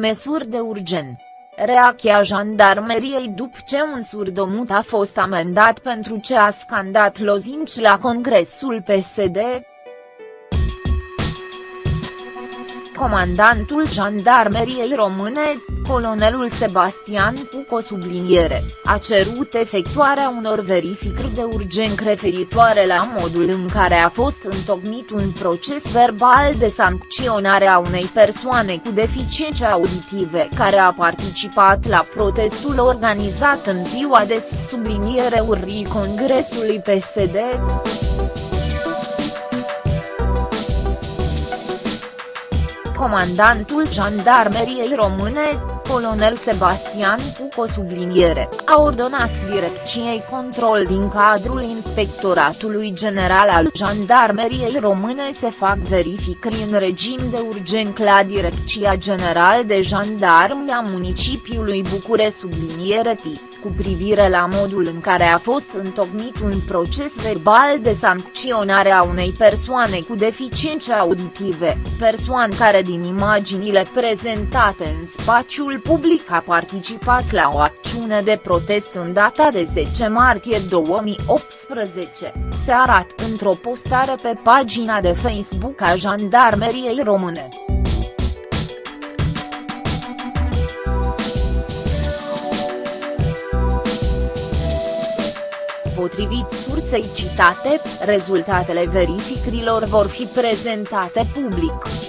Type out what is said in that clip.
măsuri de urgent. Reacția jandarmeriei după ce un surdomut a fost amendat pentru ce a scandat lozinci la congresul PSD, comandantul jandarmeriei române, colonelul Sebastian Cuco subliniere, a cerut efectuarea unor verificări de urgent referitoare la modul în care a fost întocmit un proces verbal de sancționare a unei persoane cu deficiențe auditive care a participat la protestul organizat în ziua de subliniere urrii Congresului PSD. Comandantul Jandarmeriei Române, colonel Sebastian Cuco subliniere, a ordonat Direcției Control din cadrul Inspectoratului General al Jandarmeriei Române să fac verificări în regim de urgent la Direcția General de Jandarmi a municipiului Bucure subliniere tip cu privire la modul în care a fost întocmit un proces verbal de sancționare a unei persoane cu deficiențe auditive, persoană care din imaginile prezentate în spațiul public a participat la o acțiune de protest în data de 10 martie 2018, se arată într-o postare pe pagina de Facebook a Jandarmeriei Române. Potrivit sursei citate, rezultatele verificărilor vor fi prezentate public.